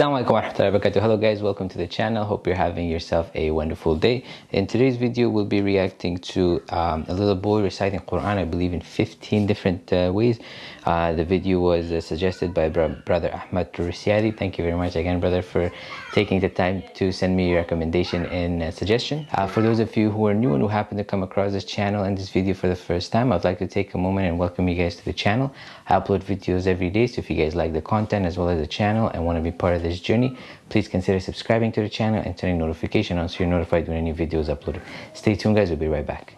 Assalamu alaikum warahmatullahi wabarakatuh. Hello guys, welcome to the channel. Hope you're having yourself a wonderful day. In today's video, we'll be reacting to um, a little boy reciting Quran, I believe in 15 different uh, ways. Uh, the video was uh, suggested by bro brother Ahmad Turisiadi. Thank you very much again, brother, for taking the time to send me your recommendation and uh, suggestion. Uh, for those of you who are new and who happen to come across this channel and this video for the first time, I'd like to take a moment and welcome you guys to the channel. I upload videos every day, so if you guys like the content as well as the channel and want to be part of this journey, please consider subscribing to the channel and turning notification on so you're notified when any videos uploaded. Stay tuned guys, we'll be right back.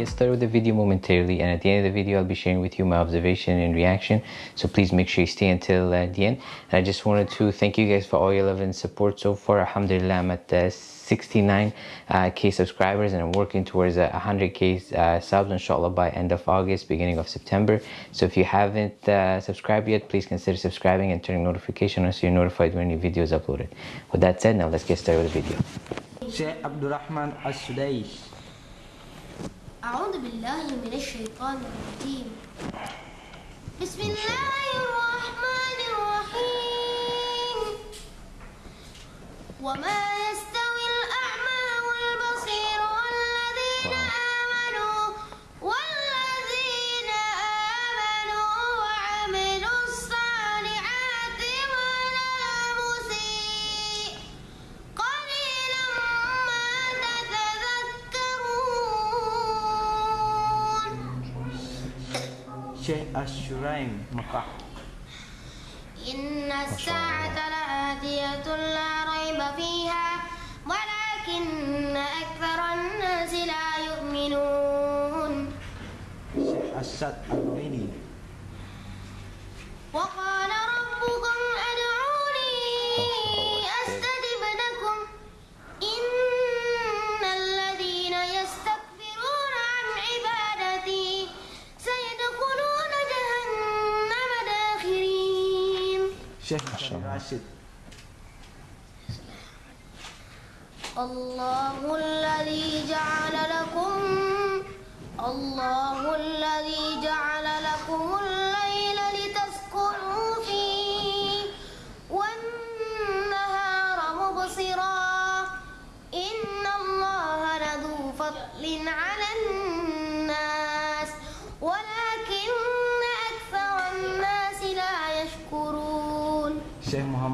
get started with the video momentarily and at the end of the video I'll be sharing with you my observation and reaction so please make sure you stay until uh, the end and I just wanted to thank you guys for all your love and support so far alhamdulillah uh, 69k uh, subscribers and I'm working towards 100k uh, subs inshallah by end of August beginning of September. So if you haven't uh, subscribed yet please consider subscribing and turning notification on so you're notified when new video is uploaded. With that said now let's get started with the video. Abdurrahman As-Sudais وما Syekh Asyuraim Mekah. Inna sa'ata la'atiyatul la raiba fiha Walakinna aktharan nasi la yu'minun. Syekh Asyad Al-Aini Syed Rashid الله الذي جعل لكم الله الذي جعل لكم الليل لتسكنوا فيه والنهار مبصرا. إن الله لذو فضل على الناس.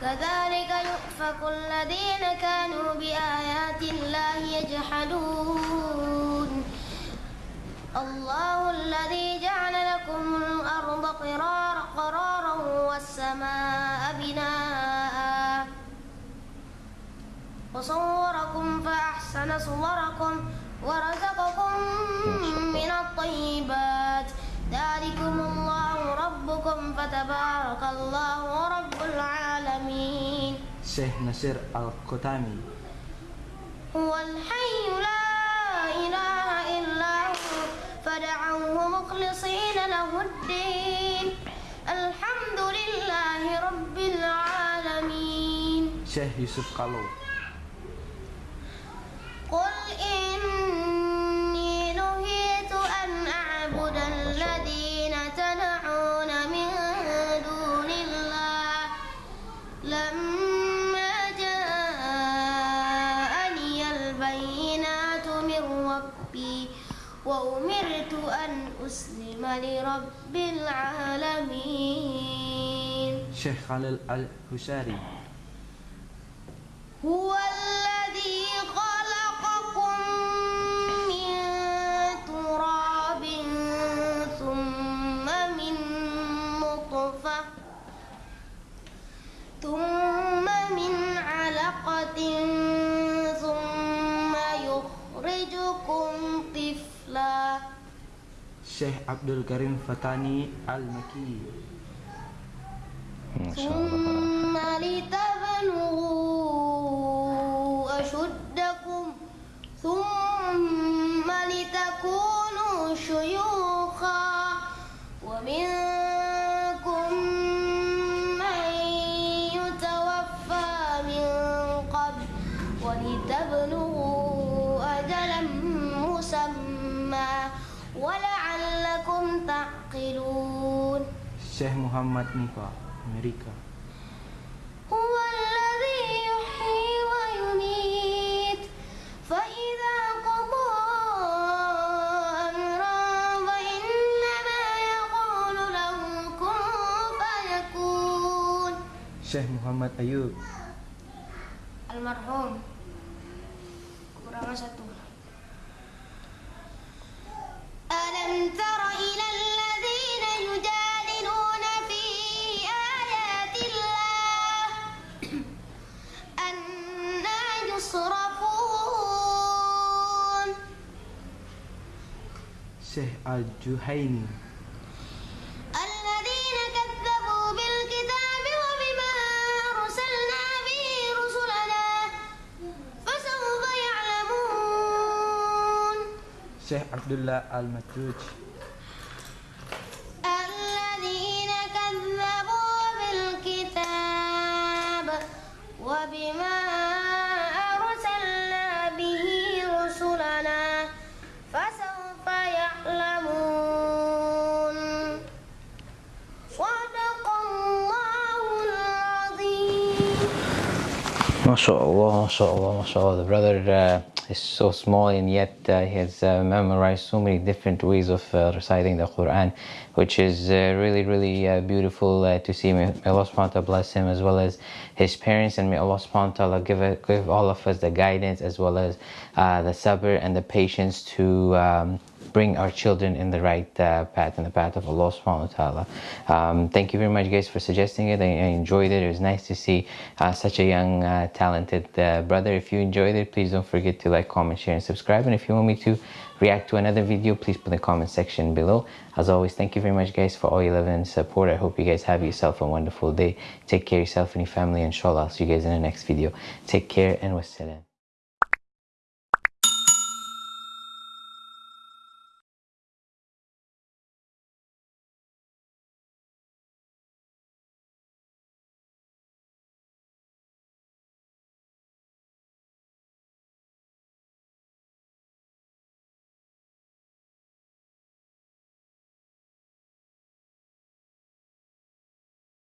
كذلك يؤفك الذين كانوا بآيات الله يجحدون. الله الذي جعل لكم الأرض قرارا قرارا والسماء بناء. وصوركم فأحسن صوركم ورزقكم من الطيبات. ذلكم فتبارك الله رب العالمين. Sheikh Nasir Al-Qutami هو الحي لا إله إلا هو فدعوه مخلصين له الدين. الحمد لله رب العالمين. Sheikh Yusuf Kalo لرب العالمين. Sheikh Khalil Al-Husari هو الذي خلقكم من تراب ثم من نطفة ثم Syekh Abdul Karim Fatani Al-Maki ما شاء الله ثم لتبلغوا أشدكم ثم Syekh Muhammad Nika, Amerika. Syekh Muhammad Ayub. Almarhum. Kurang satu. Alam Syekh Al-Juhaini الذين كذبوا بالكتاب وبما أرسلنا به رسلنا فسوف يعلمون. Abdullah Al-Matruj الذين MashaAllah, MashaAllah, MashaAllah. The brother uh, is so small and yet uh, he has uh, memorized so many different ways of uh, reciting the Quran, which is uh, really, really uh, beautiful to see. May, Allah subhanahu wa ta'ala bless him as well as his parents, and may Allah subhanahu wa ta'ala give, give all of us the guidance as well as the sabr and the patience to. Um, bring our children in the right uh, path, in the path of Allah subhanahu wa ta'ala. Um, thank you very much guys for suggesting it. I, I enjoyed it. It was nice to see uh, such a young, uh, talented uh, brother. If you enjoyed it, please don't forget to like, comment, share, and subscribe. And if you want me to react to another video, please put in the comment section below. As always, thank you very much guys for all your love and support. I hope you guys have yourself a wonderful day. Take care of yourself and your family. Inshallah, I'll see you guys in the next video. Take care and wassalam.